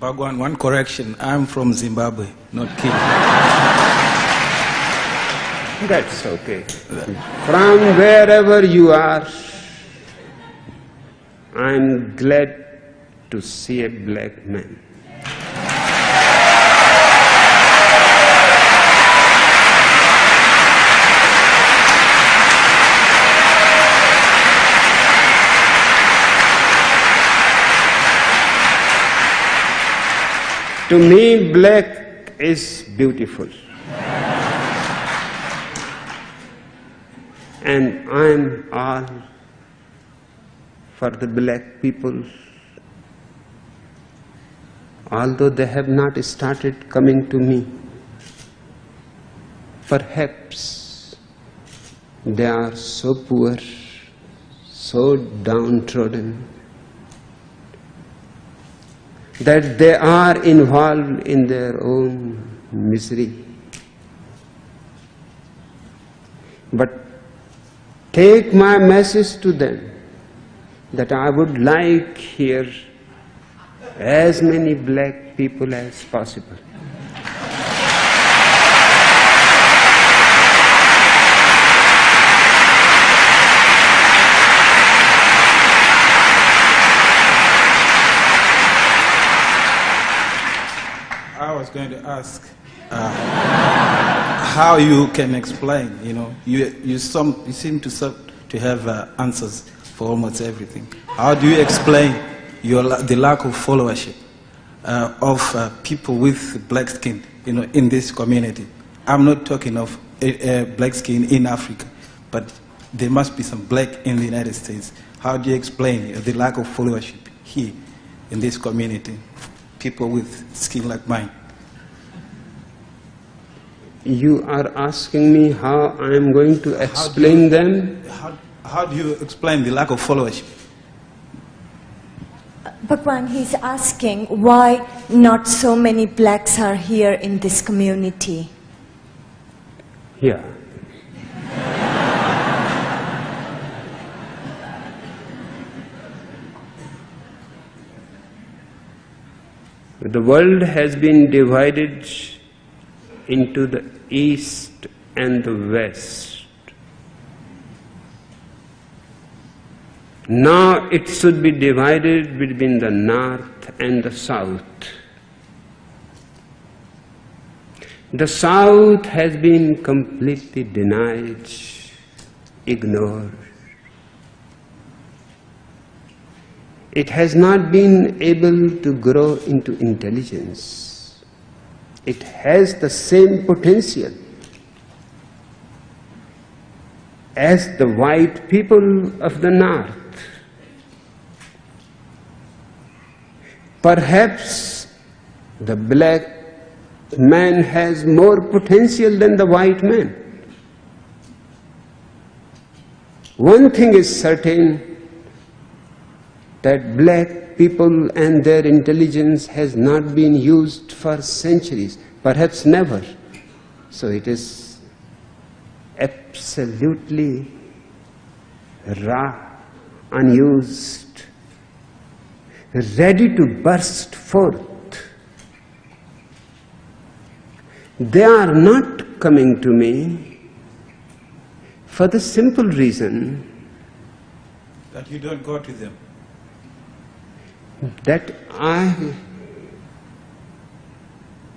Bhagwan, one correction. I'm from Zimbabwe, not Kenya. That's okay. From wherever you are, I'm glad to see a black man. To me, black is beautiful. and I'm all for the black people. Although they have not started coming to me, perhaps they are so poor, so downtrodden, that they are involved in their own misery. But take my message to them that I would like here as many black people as possible. Was going to ask uh, how you can explain, you know, you, you, some, you seem to, to have uh, answers for almost everything. How do you explain your, the lack of followership uh, of uh, people with black skin, you know, in this community? I'm not talking of uh, uh, black skin in Africa, but there must be some black in the United States. How do you explain the lack of followership here in this community? People with skin like mine. You are asking me how I am going to explain them? How, how do you explain the lack of followership? Bhagwan, he's asking why not so many blacks are here in this community. Here. The world has been divided into the east and the west. Now it should be divided between the north and the south. The south has been completely denied, ignored. It has not been able to grow into intelligence. It has the same potential as the white people of the north. Perhaps the black man has more potential than the white man. One thing is certain that black people and their intelligence has not been used for centuries, perhaps never. So it is absolutely raw, unused, ready to burst forth. They are not coming to me for the simple reason That you don't go to them. That I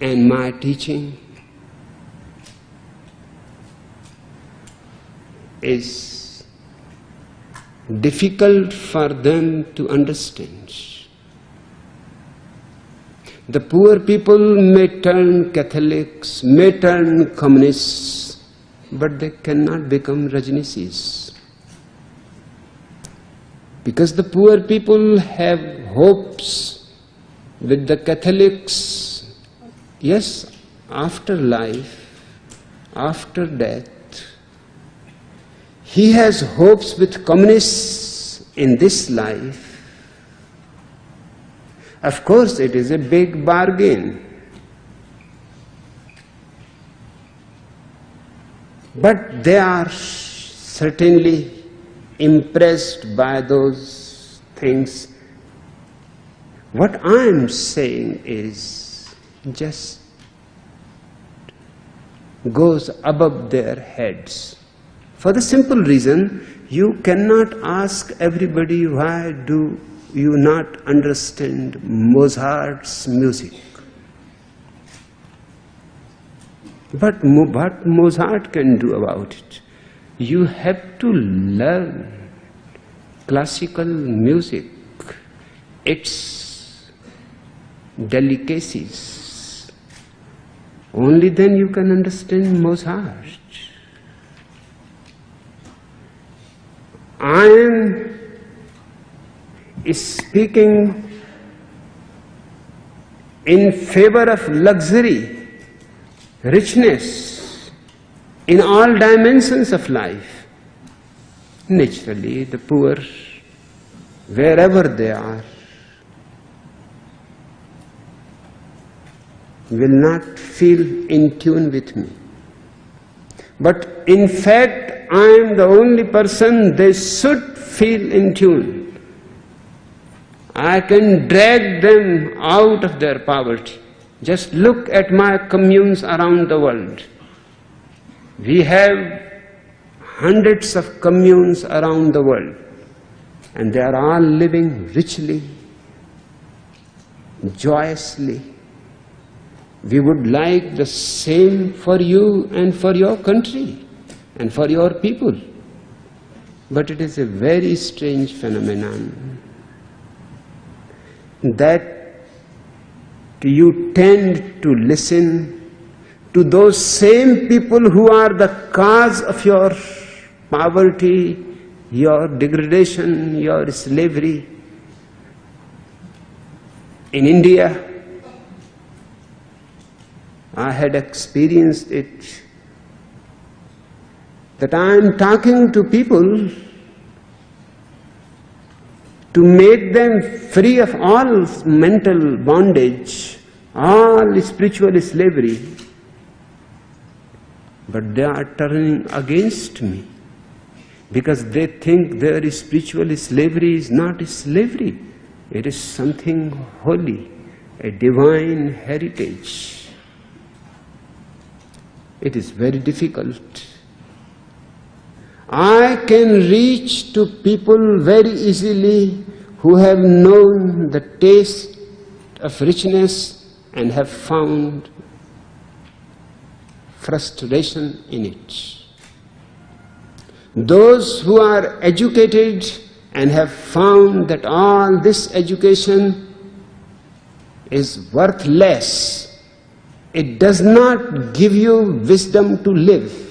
and my teaching is difficult for them to understand. The poor people may turn Catholics, may turn communists, but they cannot become Rajneeshis. Because the poor people have hopes with the Catholics, yes, after life, after death. He has hopes with communists in this life. Of course, it is a big bargain. But they are certainly impressed by those things What I am saying is just goes above their heads. For the simple reason, you cannot ask everybody why do you not understand Mozart's music. But what Mozart can do about it? You have to learn classical music, its delicacies. Only then you can understand Mozart. I am speaking in favor of luxury, richness in all dimensions of life. Naturally, the poor, wherever they are, will not feel in tune with me. But in fact, I am the only person they should feel in tune. I can drag them out of their poverty. Just look at my communes around the world. We have hundreds of communes around the world, and they are all living richly, joyously. We would like the same for you and for your country and for your people. But it is a very strange phenomenon that you tend to listen to those same people who are the cause of your poverty, your degradation, your slavery. In India, I had experienced it that I am talking to people to make them free of all mental bondage, all spiritual slavery. But they are turning against me. Because they think their spiritual slavery is not slavery, it is something holy, a divine heritage. It is very difficult. I can reach to people very easily who have known the taste of richness and have found frustration in it. Those who are educated and have found that all this education is worthless, it does not give you wisdom to live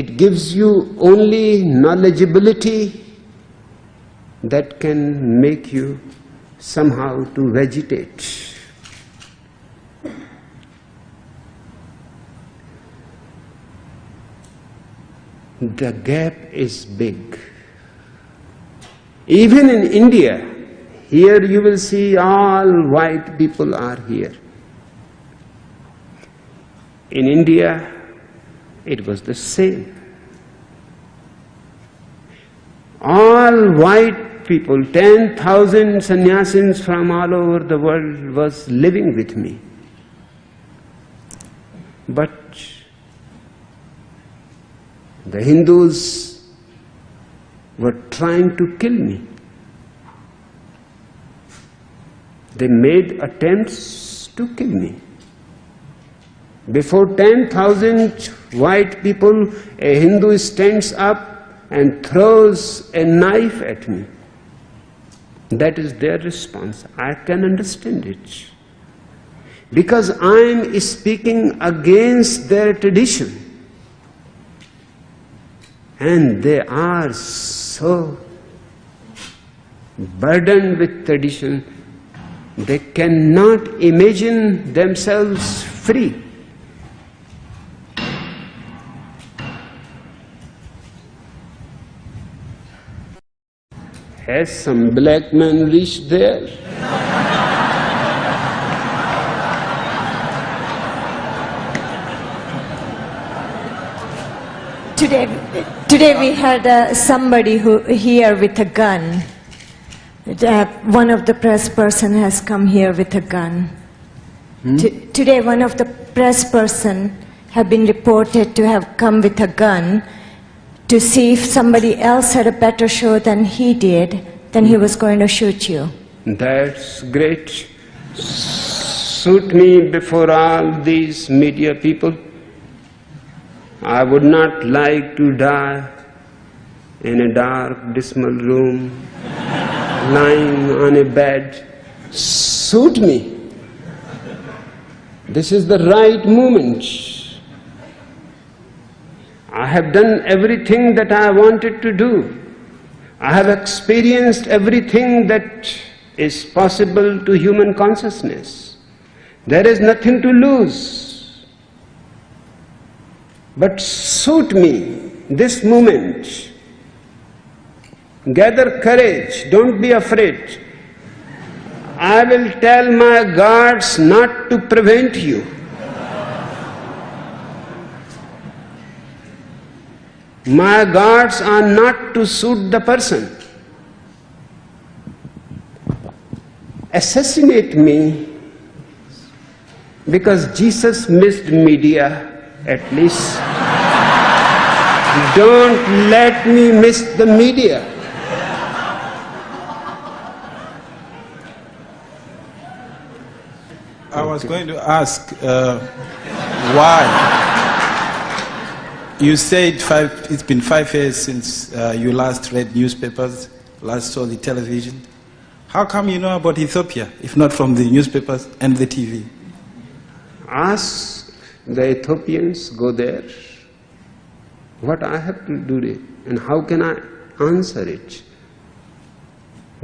it gives you only knowledgeability that can make you somehow to vegetate. The gap is big. Even in India, here you will see all white people are here. In India, it was the same. All white people, 10,000 sannyasins from all over the world was living with me. But the Hindus were trying to kill me. They made attempts to kill me. Before 10,000 white people, a Hindu stands up and throws a knife at me. That is their response. I can understand it. Because I am speaking against their tradition. And they are so burdened with tradition, they cannot imagine themselves free. Has some black man reached there? Today, today we had uh, somebody who here with a gun. Uh, one of the press person has come here with a gun. T- today, one of the press person have been reported to have come with a gun to see if somebody else had a better show than he did, then he was going to shoot you. That's great. Shoot me before all these media people. I would not like to die in a dark, dismal room, lying on a bed. Suit me. This is the right moment. I have done everything that I wanted to do. I have experienced everything that is possible to human consciousness. There is nothing to lose. But suit me this moment. Gather courage, don't be afraid. I will tell my guards not to prevent you. My guards are not to suit the person. Assassinate me because Jesus missed media at least. Don't let me miss the media. I was going to ask uh, why. You said five, it's been five years since uh, you last read newspapers, last saw the television. How come you know about Ethiopia, if not from the newspapers and the TV? Ask the Ethiopians, go there. What I have to do and how can I answer it?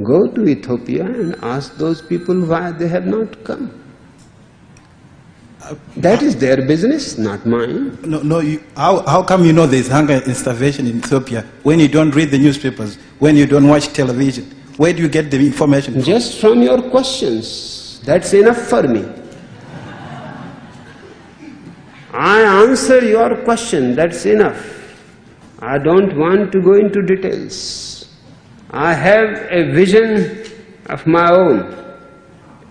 Go to Ethiopia and ask those people why they have not come. That is their business, not mine. No, no. You, how, how come you know there's hunger and starvation in Ethiopia when you don't read the newspapers, when you don't watch television? Where do you get the information from? Just from your questions, that's enough for me. I answer your question, that's enough. I don't want to go into details. I have a vision of my own,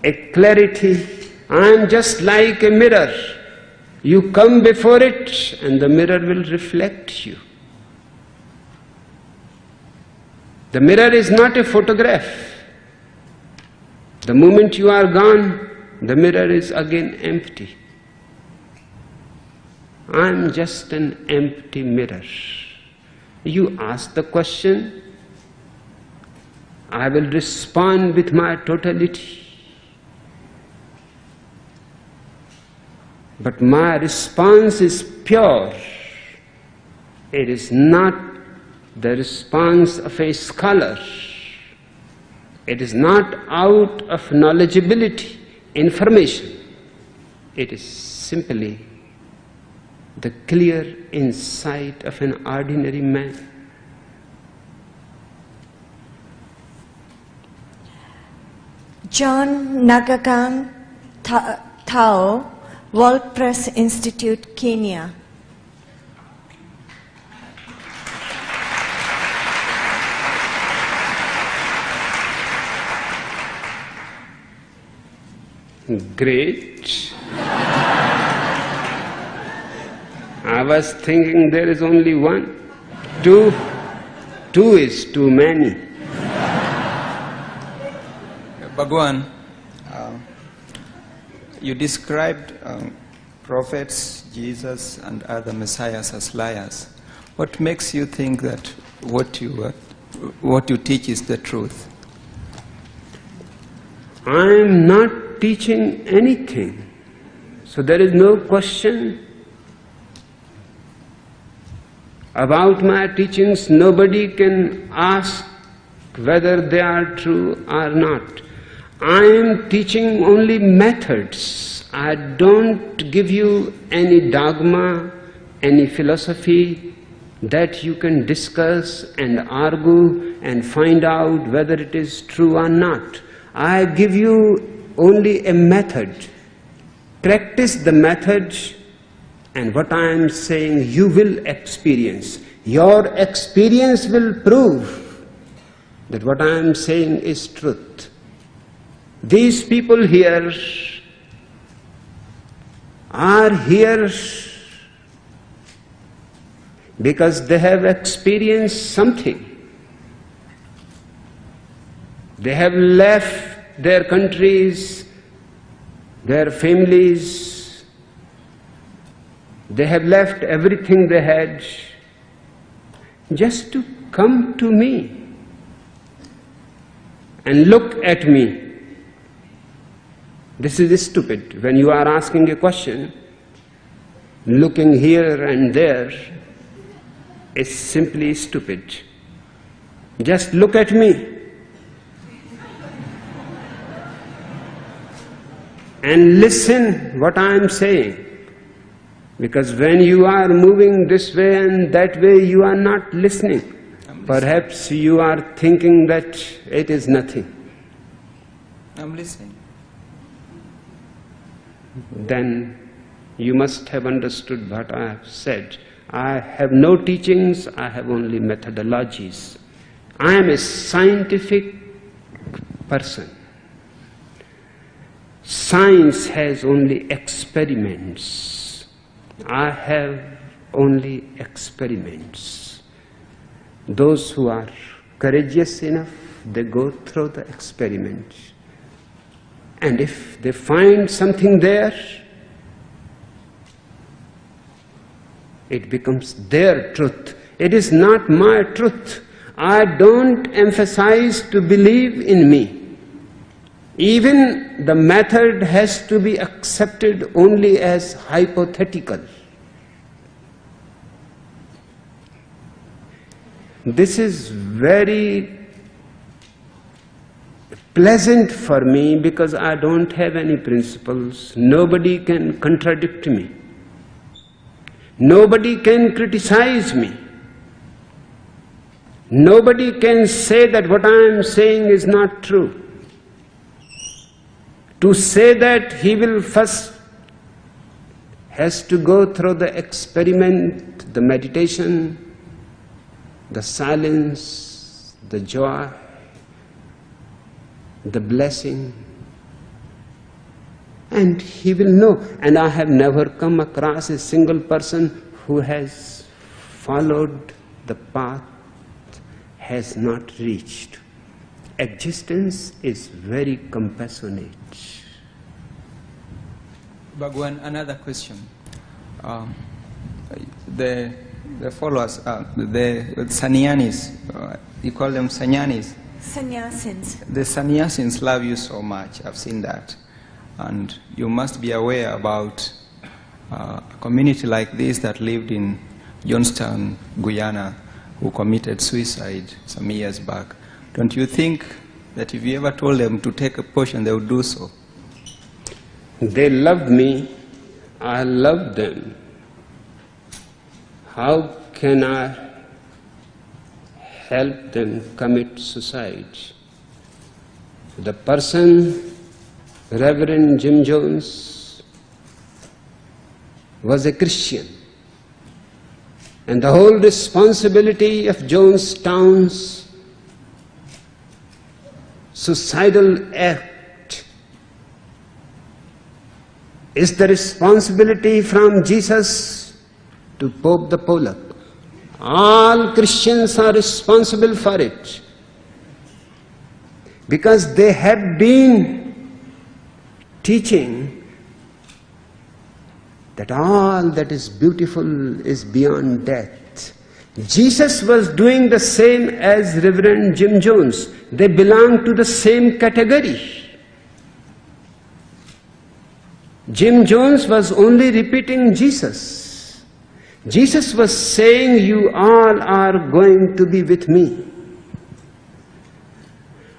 a clarity. I am just like a mirror. You come before it, and the mirror will reflect you. The mirror is not a photograph. The moment you are gone, the mirror is again empty. I am just an empty mirror. You ask the question, I will respond with my totality. But my response is pure. It is not the response of a scholar. It is not out of knowledgeability, information. It is simply the clear insight of an ordinary man. John Nagagang Tha- Thao, World Press Institute, Kenya. Great. I was thinking there is only one. Two, two is too many. Bhagwan, uh, you described um, prophets, Jesus, and other messiahs as liars. What makes you think that what you, uh, what you teach is the truth? I am not teaching anything. So there is no question about my teachings. Nobody can ask whether they are true or not. I am teaching only methods. I don't give you any dogma, any philosophy that you can discuss and argue and find out whether it is true or not. I give you only a method. Practice the method, and what I am saying you will experience. Your experience will prove that what I am saying is truth. These people here are here because they have experienced something. They have left their countries, their families, they have left everything they had just to come to me and look at me. This is stupid. When you are asking a question, looking here and there is simply stupid. Just look at me. And listen what I am saying. Because when you are moving this way and that way, you are not listening. Perhaps you are thinking that it is nothing. I'm listening. Then you must have understood what I have said. I have no teachings, I have only methodologies. I am a scientific person. Science has only experiments. I have only experiments. Those who are courageous enough, they go through the experiment. And if they find something there, it becomes their truth. It is not my truth. I don't emphasize to believe in me. Even the method has to be accepted only as hypothetical. This is very pleasant for me because I don't have any principles. Nobody can contradict me. Nobody can criticize me. Nobody can say that what I am saying is not true. To say that he will first has to go through the experiment, the meditation, the silence, the joy, the blessing, and he will know. And I have never come across a single person who has followed the path, has not reached. Existence is very compassionate. Bhagwan, another question. Um, the, the followers, uh, the Sanyanis, uh, you call them Sanyanis. Sannyasins. The Sannyasins love you so much. I've seen that. And you must be aware about uh, a community like this that lived in Jonestown, Guyana, who committed suicide some years back. Don't you think that if you ever told them to take a portion, they would do so? They loved me, I loved them. How can I help them commit suicide? The person, Reverend Jim Jones, was a Christian. And the whole responsibility of Jonestown's suicidal act is the responsibility from Jesus to Pope the Polack. All Christians are responsible for it because they have been teaching that all that is beautiful is beyond death. Jesus was doing the same as Reverend Jim Jones. They belong to the same category. Jim Jones was only repeating Jesus. Jesus was saying, You all are going to be with me.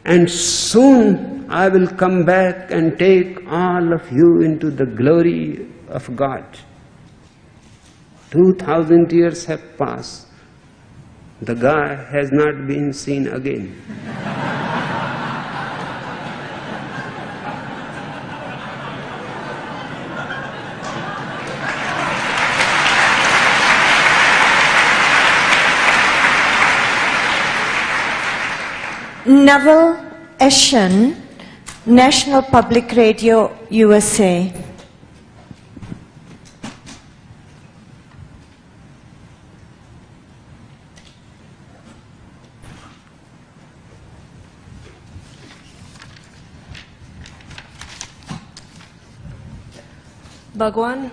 And soon I will come back and take all of you into the glory of God. Two thousand years have passed. The guy has not been seen again. Naval Eshan, National Public Radio, USA. Bhagwan,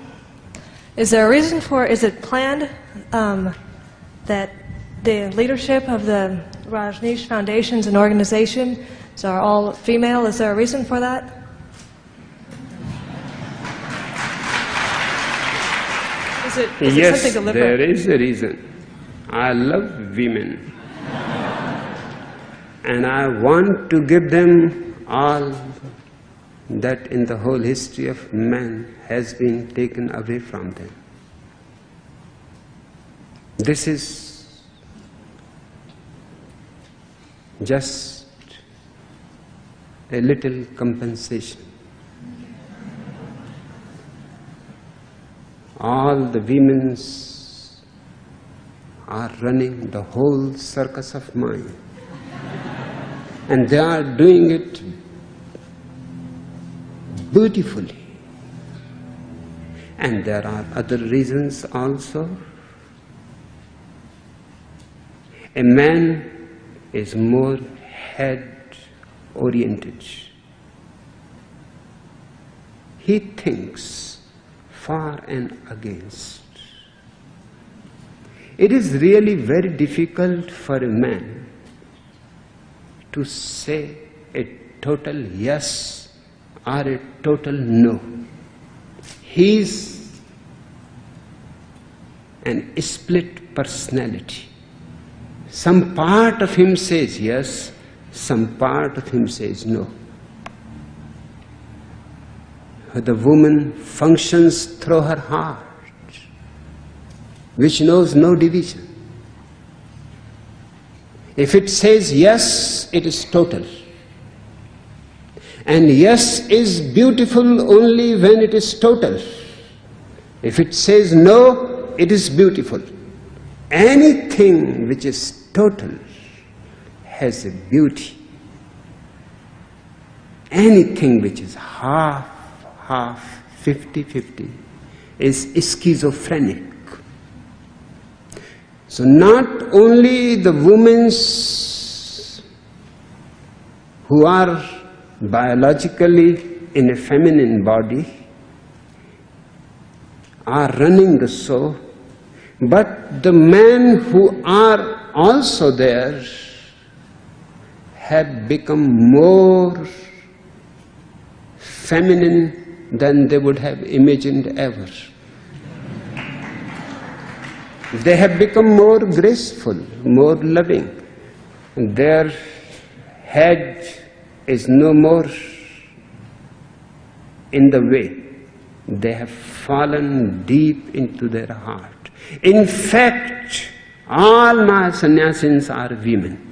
is there a reason for, is it planned um, that the leadership of the Rajneesh Foundations and organizations are all female? Is there a reason for that? Is it, is yes, there is a reason. I love women. and I want to give them all that in the whole history of man has been taken away from them. This is just a little compensation. All the women's are running the whole circus of mind. And they are doing it beautifully. And there are other reasons also. A man is more head oriented. He thinks far and against. It is really very difficult for a man to say a total yes or a total no. He is an split personality. Some part of him says yes, some part of him says no. The woman functions through her heart, which knows no division. If it says yes, it is total. And yes is beautiful only when it is total. If it says no, it is beautiful. Anything which is total has a beauty. Anything which is half, half, 50 50 is schizophrenic. So, not only the women who are biologically in a feminine body are running the show, but the men who are also there have become more feminine than they would have imagined ever. They have become more graceful, more loving. Their head is no more in the way. They have fallen deep into their heart. In fact, all my sannyasins are women.